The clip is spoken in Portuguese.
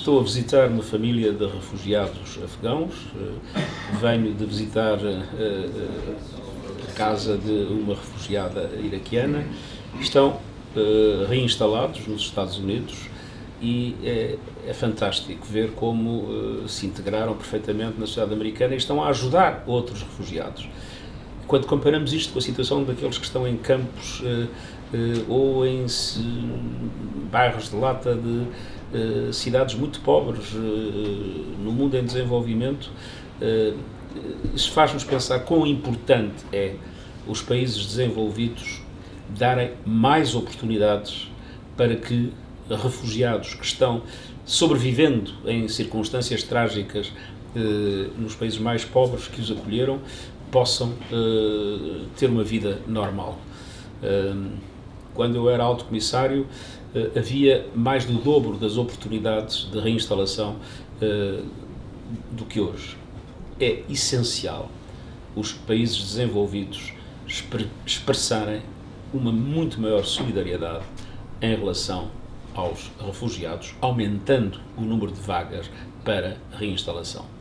Estou a visitar uma família de refugiados afegãos. Venho de visitar a casa de uma refugiada iraquiana. Estão reinstalados nos Estados Unidos e é, é, fantástico ver como se integraram perfeitamente na sociedade americana e estão a ajudar outros refugiados. Quando comparamos isto com a situação daqueles que estão em campos ou em bairros de lata de cidades muito pobres no mundo em desenvolvimento, isso faz-nos pensar quão importante é os países desenvolvidos darem mais oportunidades para que refugiados que estão sobrevivendo em circunstâncias trágicas nos países mais pobres que os acolheram possam ter uma vida normal. Quando eu era alto comissário, havia mais do dobro das oportunidades de reinstalação eh, do que hoje. É essencial os países desenvolvidos expressarem uma muito maior solidariedade em relação aos refugiados, aumentando o número de vagas para reinstalação.